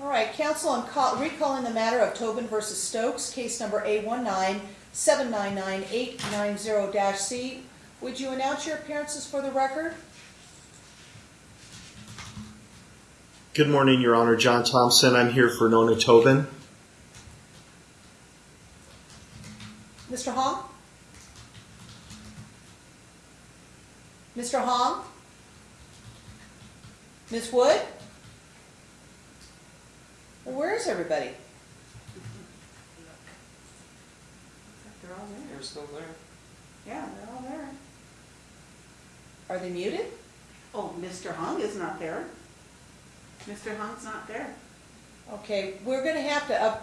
All right, counsel, I'm call- recalling the matter of Tobin versus Stokes, case number A one nine seven nine nine eight nine zero C. Would you announce your appearances for the record? Good morning, Your Honor. John Thompson. I'm here for Nona Tobin. Mr. Hong? Mr. Hong? Ms. Wood? Well, where is everybody? They're all there. They're still there. Yeah, they're all there. Are they muted? Oh, Mr. Hung is not there. Mr. Hung's not there. Okay, we're gonna have to, uh,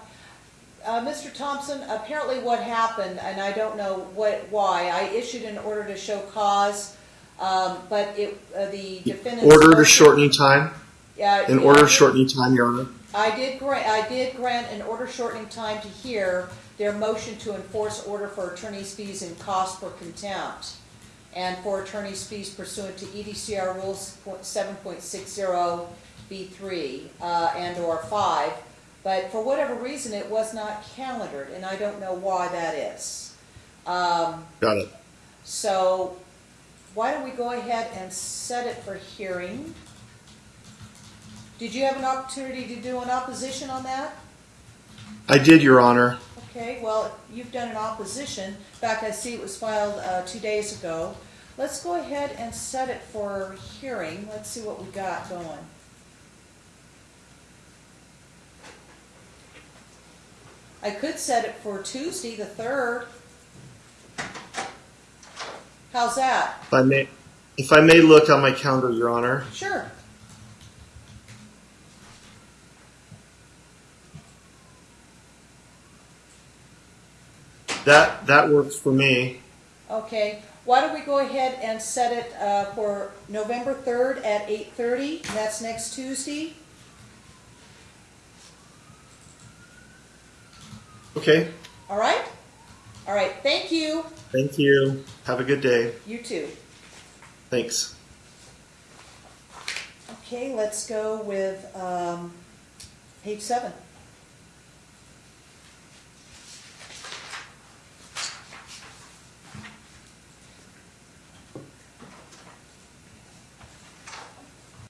uh, Mr. Thompson, apparently what happened, and I don't know what, why, I issued an order to show cause, um, but it, uh, the defendant. Order to shortening time. Yeah. In order I of shortening time, Your Honor. I did grant, I did grant an order shortening time to hear their motion to enforce order for attorney's fees and cost for contempt, and for attorney's fees pursuant to EDCR Rules seven point six zero B three, uh, and or five, but for whatever reason, it was not calendared, and I don't know why that is. Um, Got it. so, why don't we go ahead and set it for hearing? Did you have an opportunity to do an opposition on that? I did, Your Honor. Okay, well, you've done an opposition. In fact, I see it was filed uh, two days ago. Let's go ahead and set it for hearing. Let's see what we got going. I could set it for Tuesday, the third. How's that? If I may, if I may look on my calendar, Your Honor. Sure. That that works for me. Okay, why don't we go ahead and set it uh, for November 3rd at 8:30? That's next Tuesday. Okay. All right? All right, thank you. Thank you. Have a good day. You too. Thanks. Okay, let's go with um, page seven.